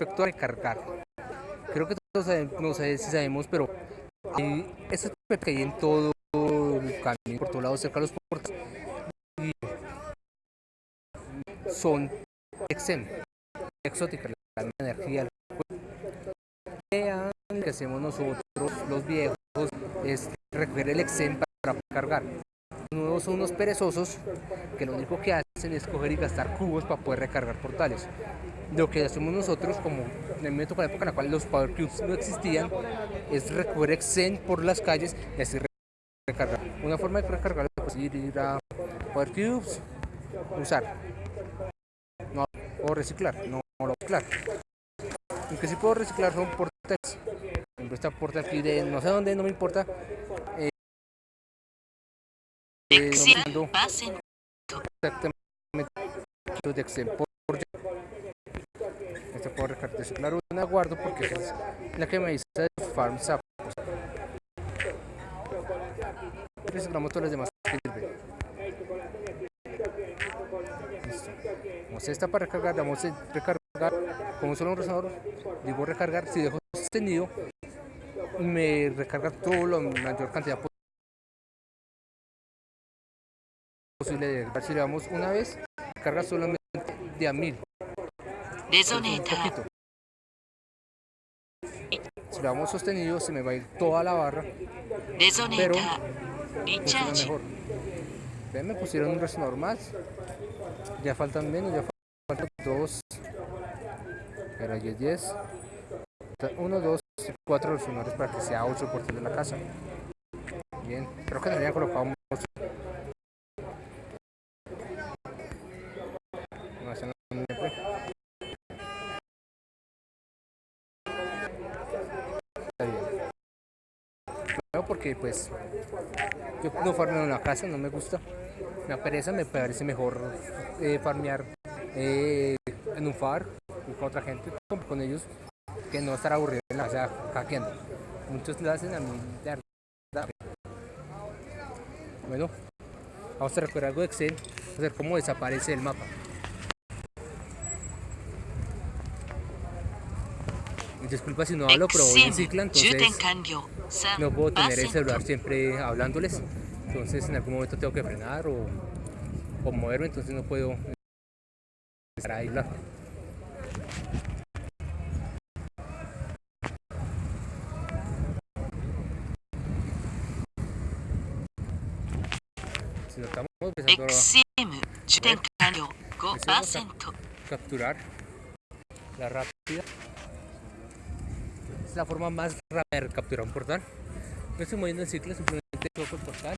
respecto a recargar, creo que todos sabemos, no sé si sabemos, pero hay que hay en todo el camino, por todos lados, cerca de los portales, son exem, exóticas, la energía, que hacemos nosotros, los viejos, es recoger el exem para cargar. Los nuevos son unos perezosos que lo único que hacen es coger y gastar cubos para poder recargar portales. Lo que hacemos nosotros, como en el momento con la época en la cual los Power Cubes no existían, es recoger exen por las calles y así recargar. Una forma de recargar es ir a Power Cubes, usar, no, o reciclar, no, no reciclar. Lo que sí puedo reciclar son portales. Esta puerta aquí de no sé dónde, no me importa. Eh, eh, no exactamente de Puedo reciclar una guardo porque es la que me dice Farm Sapos. Reciclamos todas las demás esta para recargar, damos recargar como solo un resonador, digo recargar, si dejo sostenido, me recarga todo la mayor cantidad posible si le damos una vez, carga solamente de a mil. Si lo damos sostenido se me va a ir toda la barra. Pero funciona mejor. Ven, me pusieron un resonador más. Ya faltan menos, ya faltan dos. Ahí es 10. Uno, dos, cuatro resonadores para que sea 8 por de la casa. Bien, creo que deberían colocar un Porque pues yo no farmeo en la casa, no me gusta. Me pereza, me parece mejor eh, farmear eh, en un far con otra gente, con ellos que no estar aburrido en la casa hackeando. Muchos lo hacen a mí de. Bueno, vamos a recuperar algo de Excel, a ver cómo desaparece el mapa. Disculpa si no hablo, pero voy en cicla, entonces no puedo tener el celular siempre hablándoles. Entonces en algún momento tengo que frenar o, o moverme, entonces no puedo estar ahí hablando. estamos empezando a capturar la rápida. La forma más rápida de capturar un portal. No estoy moviendo el ciclo, simplemente toco el portal.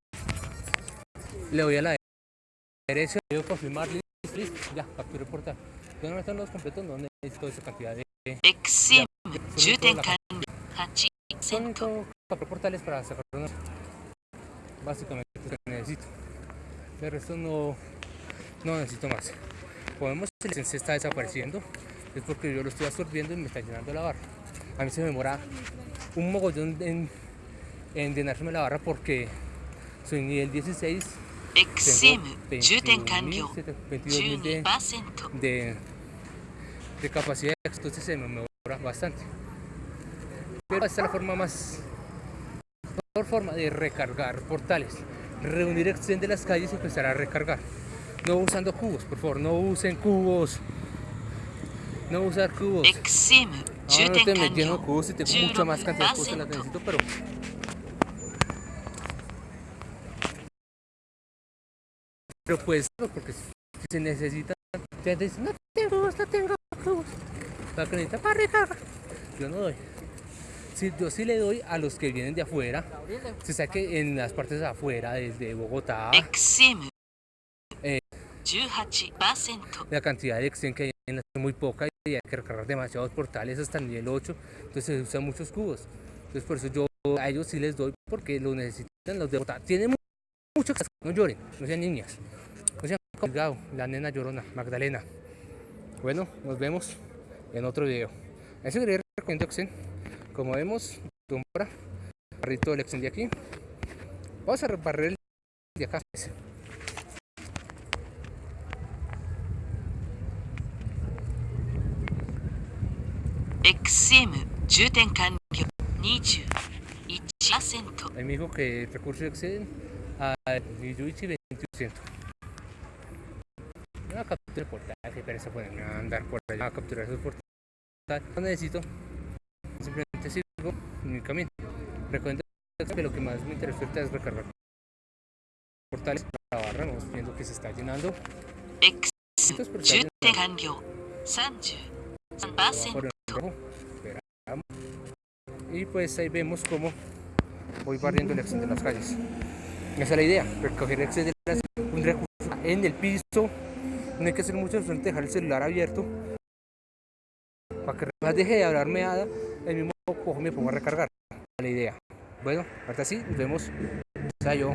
Le doy a la derecha, le doy a confirmar, listo, ya, capturé el portal. No están los completos, no necesito esa cantidad de... Son cuatro portales para sacar. Básicamente lo que necesito de resto no, no necesito más podemos el se está desapareciendo es porque yo lo estoy absorbiendo y me está llenando la barra a mí se me demora un mogollón en, en llenarme la barra porque soy nivel 16 tengo 22 de, de, de capacidad entonces se me demora bastante pero esta es la forma más mejor forma de recargar portales reunir extend de las calles y empezar a recargar. No usando cubos, por favor, no usen cubos. No usar cubos. Ahora no estoy metiendo cubos y tengo mucha más cantidad de cosas que las necesito, pero... Pero pues, porque si se necesita, ya dicen, no tengo, no tengo. Para que necesita para recargar. Yo no doy yo sí le doy a los que vienen de afuera. Se sabe que en las partes de afuera, desde Bogotá, eh, la cantidad de extensión que hay muy poca y hay que recargar demasiados portales hasta el nivel 8, entonces se usan muchos cubos. Entonces por eso yo a ellos sí les doy porque lo necesitan los de Bogotá. Tienen mucho que no lloren, no sean niñas. No sean colgado, la nena llorona, Magdalena. Bueno, nos vemos en otro video. Eso quería recomendar como vemos, tumbra, barrito del de aquí. Vamos a reparrir el de acá. XM 充填完了21% Ahí me dijo que el recurso exceden al 21%. Una captura de portaje, pero eso ponerme a andar por allá a capturar esos portajes. No necesito, simplemente sigo en mi camino. Recuerden que lo que más me interesa ahorita es recargar portales. La barra, vamos viendo que se está llenando. X 充充填完了33% por el rojo. Y pues ahí vemos cómo voy barriendo el excel de las calles. Esa es la idea, recoger el excel de las en el piso. No hay que hacer mucho solamente dejar el celular abierto para que más deje de hablar meada, el mismo cojo me pongo a recargar. La idea. Bueno, ahorita sí, nos vemos. Sayo.